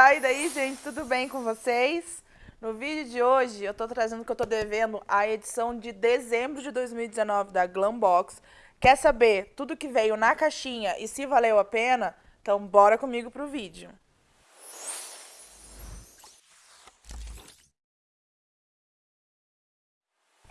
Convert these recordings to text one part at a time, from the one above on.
Tá, e daí, gente, tudo bem com vocês? No vídeo de hoje, eu tô trazendo que eu tô devendo a edição de dezembro de 2019 da Glambox. Quer saber tudo que veio na caixinha e se valeu a pena? Então, bora comigo pro vídeo.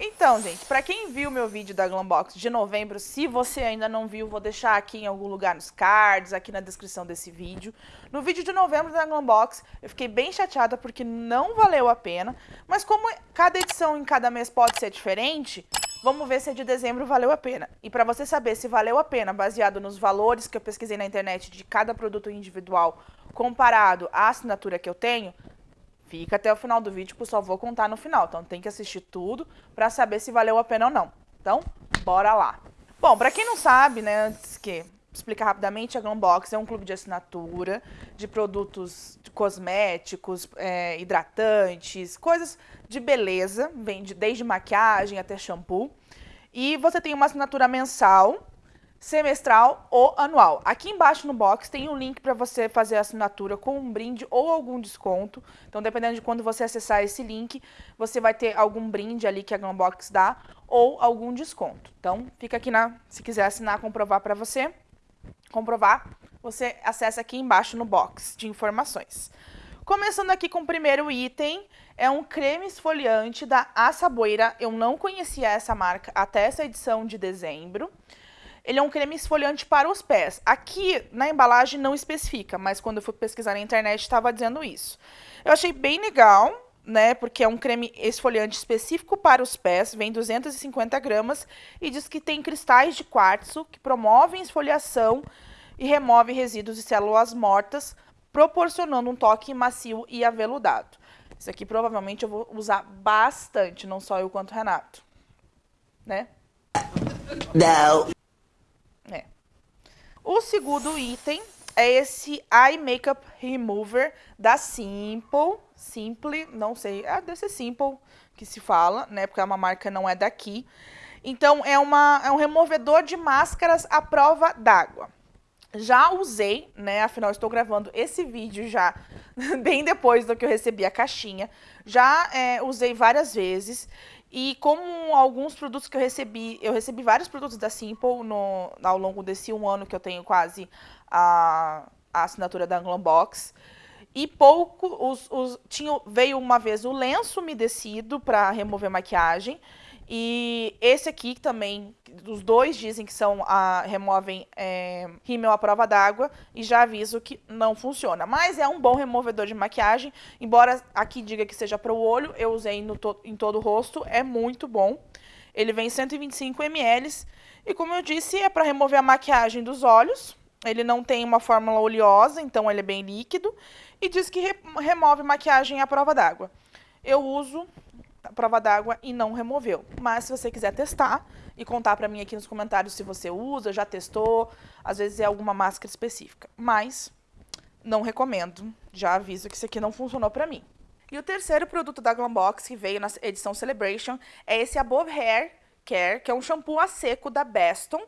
Então, gente, para quem viu meu vídeo da Glambox de novembro, se você ainda não viu, vou deixar aqui em algum lugar nos cards, aqui na descrição desse vídeo. No vídeo de novembro da Glambox, eu fiquei bem chateada porque não valeu a pena, mas como cada edição em cada mês pode ser diferente, vamos ver se a de dezembro valeu a pena. E para você saber se valeu a pena, baseado nos valores que eu pesquisei na internet de cada produto individual, comparado à assinatura que eu tenho, Fica até o final do vídeo, que eu só vou contar no final. Então tem que assistir tudo para saber se valeu a pena ou não. Então, bora lá. Bom, para quem não sabe, né, antes que explicar rapidamente, a Glambox é um clube de assinatura de produtos cosméticos, é, hidratantes, coisas de beleza, vende desde maquiagem até shampoo. E você tem uma assinatura mensal semestral ou anual. Aqui embaixo no box tem um link para você fazer a assinatura com um brinde ou algum desconto. Então, dependendo de quando você acessar esse link, você vai ter algum brinde ali que a Glambox dá ou algum desconto. Então, fica aqui na, se quiser assinar, comprovar para você, comprovar, você acessa aqui embaixo no box de informações. Começando aqui com o primeiro item, é um creme esfoliante da Assaboeira. Eu não conhecia essa marca até essa edição de dezembro. Ele é um creme esfoliante para os pés. Aqui na embalagem não especifica, mas quando eu fui pesquisar na internet estava dizendo isso. Eu achei bem legal, né? Porque é um creme esfoliante específico para os pés, vem 250 gramas e diz que tem cristais de quartzo que promovem esfoliação e remove resíduos de células mortas, proporcionando um toque macio e aveludado. Isso aqui provavelmente eu vou usar bastante, não só eu quanto o Renato. Né? Não. O segundo item é esse Eye Makeup Remover da Simple. Simple, não sei, é deve ser Simple que se fala, né? Porque é uma marca não é daqui. Então, é, uma, é um removedor de máscaras à prova d'água. Já usei, né? Afinal, estou gravando esse vídeo já bem depois do que eu recebi a caixinha. Já é, usei várias vezes. E como alguns produtos que eu recebi, eu recebi vários produtos da Simple no, ao longo desse um ano que eu tenho quase a, a assinatura da Glambox. E pouco, os, os, tinha, veio uma vez o lenço umedecido para remover maquiagem. E esse aqui também, os dois dizem que são a, removem é, rímel à prova d'água e já aviso que não funciona. Mas é um bom removedor de maquiagem, embora aqui diga que seja para o olho, eu usei to, em todo o rosto, é muito bom. Ele vem 125 ml e como eu disse, é para remover a maquiagem dos olhos. Ele não tem uma fórmula oleosa, então ele é bem líquido. E diz que re remove maquiagem à prova d'água. Eu uso prova d'água e não removeu. Mas se você quiser testar e contar para mim aqui nos comentários se você usa, já testou, às vezes é alguma máscara específica. Mas não recomendo. Já aviso que isso aqui não funcionou para mim. E o terceiro produto da Glambox que veio na edição Celebration é esse Above Hair Care, que é um shampoo a seco da Beston.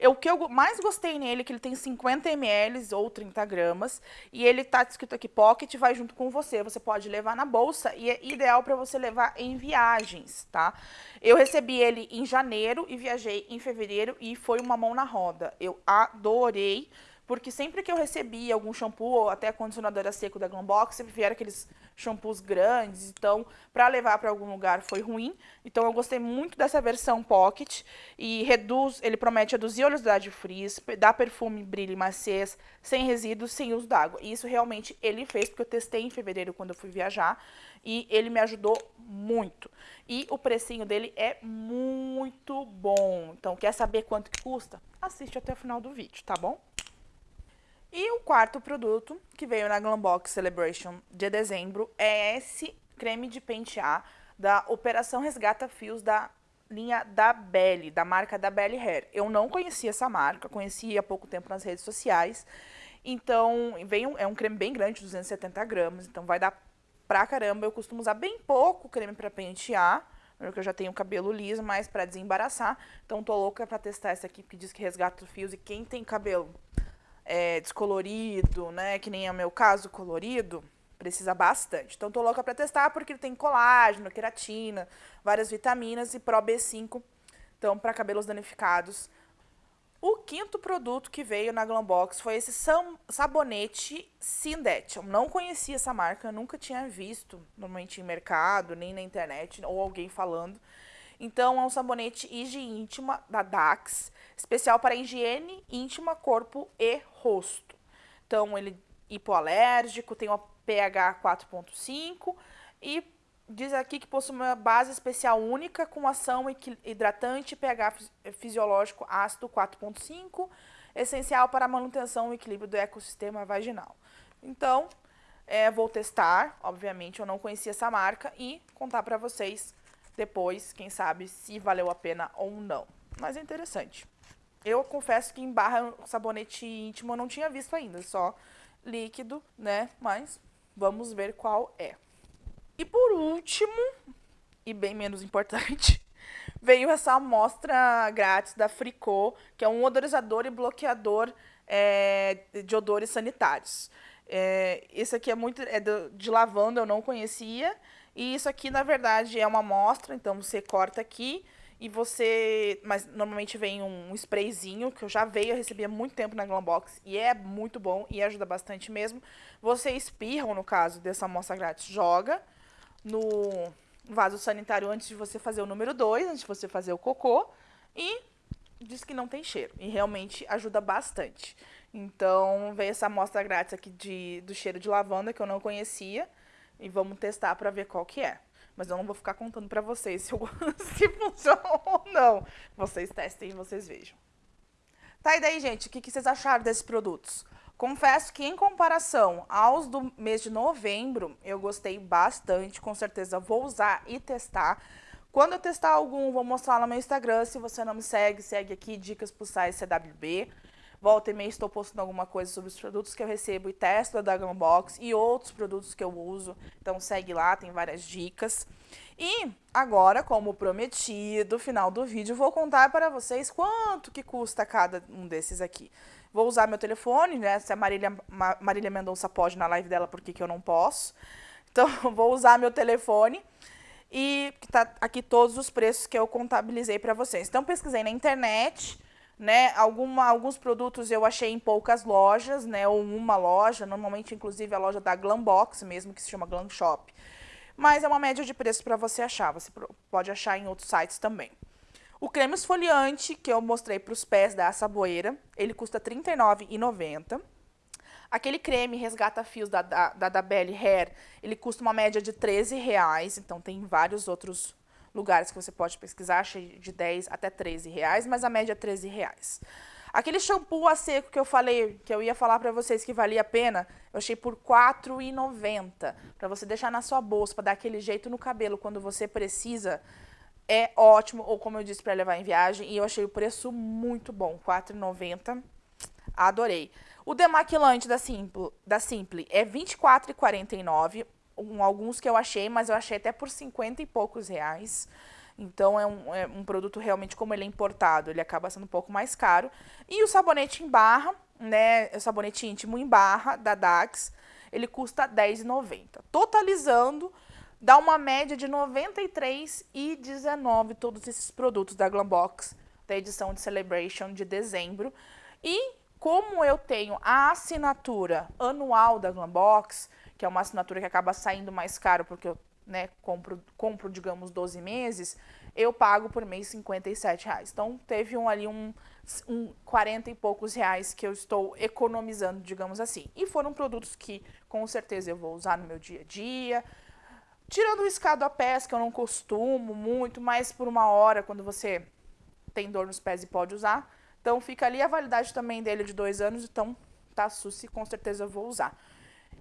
O que eu mais gostei nele é que ele tem 50 ml ou 30 gramas e ele tá escrito aqui Pocket, vai junto com você. Você pode levar na bolsa e é ideal para você levar em viagens, tá? Eu recebi ele em janeiro e viajei em fevereiro e foi uma mão na roda. Eu adorei porque sempre que eu recebia algum shampoo ou até condicionador a seco da Glambox, sempre vieram aqueles shampoos grandes, então para levar para algum lugar foi ruim. Então eu gostei muito dessa versão Pocket e reduz, ele promete reduzir a oleosidade frizz, dá perfume, brilho e maciez, sem resíduos, sem uso d'água. E isso realmente ele fez, porque eu testei em fevereiro quando eu fui viajar e ele me ajudou muito. E o precinho dele é muito bom. Então quer saber quanto que custa? Assiste até o final do vídeo, tá bom? E o quarto produto que veio na Glambox Celebration de dezembro é esse creme de pentear da Operação Resgata Fios da linha da Belly, da marca da Belly Hair. Eu não conhecia essa marca, conheci há pouco tempo nas redes sociais. Então, veio, é um creme bem grande, 270 gramas, então vai dar pra caramba. Eu costumo usar bem pouco creme para pentear, porque eu já tenho cabelo liso, mas para desembaraçar. Então, tô louca para testar essa aqui, que diz que resgata fios. E quem tem cabelo é, descolorido, né, que nem é o meu caso, colorido, Precisa bastante. Então, tô louca para testar porque ele tem colágeno, queratina, várias vitaminas e Pro B5. Então, para cabelos danificados. O quinto produto que veio na Glambox foi esse sabonete Sindet. Eu não conhecia essa marca, nunca tinha visto, normalmente em mercado, nem na internet, ou alguém falando. Então, é um sabonete higiene íntima da Dax, especial para higiene íntima, corpo e rosto. Então, ele é hipoalérgico, tem uma pH 4.5 e diz aqui que possui uma base especial única com ação hidratante pH fisiológico ácido 4.5, essencial para a manutenção e equilíbrio do ecossistema vaginal. Então, é, vou testar, obviamente eu não conhecia essa marca e contar para vocês depois, quem sabe, se valeu a pena ou não. Mas é interessante. Eu confesso que em barra sabonete íntimo eu não tinha visto ainda, só líquido, né? Mas vamos ver qual é. E por último, e bem menos importante, veio essa amostra grátis da Fricô, que é um odorizador e bloqueador é, de odores sanitários. É, esse aqui é muito é de, de lavanda, eu não conhecia. E isso aqui, na verdade, é uma amostra, então você corta aqui e você. Mas normalmente vem um sprayzinho, que eu já veio, eu recebi há muito tempo na Glambox e é muito bom e ajuda bastante mesmo. Você espirra, no caso dessa amostra grátis, joga no vaso sanitário antes de você fazer o número 2, antes de você fazer o cocô. E diz que não tem cheiro. E realmente ajuda bastante. Então, veio essa amostra grátis aqui de, do cheiro de lavanda que eu não conhecia. E vamos testar para ver qual que é. Mas eu não vou ficar contando para vocês se, eu, se funciona ou não. Vocês testem e vocês vejam. Tá, e daí, gente, o que, que vocês acharam desses produtos? Confesso que em comparação aos do mês de novembro, eu gostei bastante, com certeza vou usar e testar. Quando eu testar algum, vou mostrar no meu Instagram, se você não me segue, segue aqui, Dicas pro Site CWB. Volta e meia estou postando alguma coisa sobre os produtos que eu recebo e testo da Gunbox e outros produtos que eu uso. Então segue lá, tem várias dicas. E agora, como prometido, final do vídeo, vou contar para vocês quanto que custa cada um desses aqui. Vou usar meu telefone, né? Se a Marília, Marília Mendonça pode na live dela, por que, que eu não posso? Então, vou usar meu telefone e tá aqui todos os preços que eu contabilizei para vocês. Então, pesquisei na internet né? Alguma, alguns produtos eu achei em poucas lojas, né? Ou uma loja, normalmente inclusive a loja da Glambox mesmo, que se chama Glam Shop. Mas é uma média de preço para você achar, você pode achar em outros sites também. O creme esfoliante que eu mostrei para os pés da Saboeira, ele custa R$ 39,90. Aquele creme resgata fios da, da, da, Belly Hair, ele custa uma média de R$ reais, então tem vários outros lugares que você pode pesquisar, achei de 10 até 13 reais, mas a média é 13 reais. Aquele shampoo a seco que eu falei, que eu ia falar para vocês que valia a pena, eu achei por R$ 4,90. Para você deixar na sua bolsa, para dar aquele jeito no cabelo quando você precisa, é ótimo. Ou como eu disse, para levar em viagem. E eu achei o preço muito bom, R$ 4,90. Adorei. O demaquilante da Simple, da Simple é R$ 24,49 um, alguns que eu achei, mas eu achei até por 50 e poucos reais. Então é um, é um produto realmente, como ele é importado, ele acaba sendo um pouco mais caro. E o sabonete em barra, né? O sabonete íntimo em barra da Dax, ele custa R$10,90. Totalizando, dá uma média de R$ 93,19 todos esses produtos da Glambox, da edição de Celebration de dezembro. E como eu tenho a assinatura anual da Glambox, que é uma assinatura que acaba saindo mais caro porque eu né, compro, compro, digamos, 12 meses, eu pago por mês 57 reais. Então, teve um, ali um, um 40 e poucos reais que eu estou economizando, digamos assim. E foram produtos que, com certeza, eu vou usar no meu dia a dia. Tirando o escado a pés, que eu não costumo muito, mas por uma hora, quando você tem dor nos pés e pode usar. Então, fica ali a validade também dele de dois anos, então, tá, Susi, com certeza eu vou usar.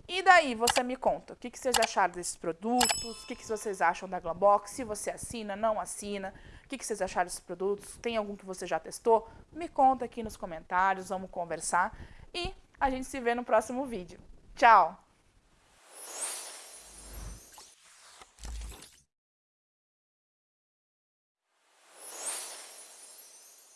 E daí, você me conta, o que, que vocês acharam desses produtos, o que, que vocês acham da Glambox, se você assina, não assina, o que, que vocês acharam desses produtos, tem algum que você já testou? Me conta aqui nos comentários, vamos conversar e a gente se vê no próximo vídeo. Tchau!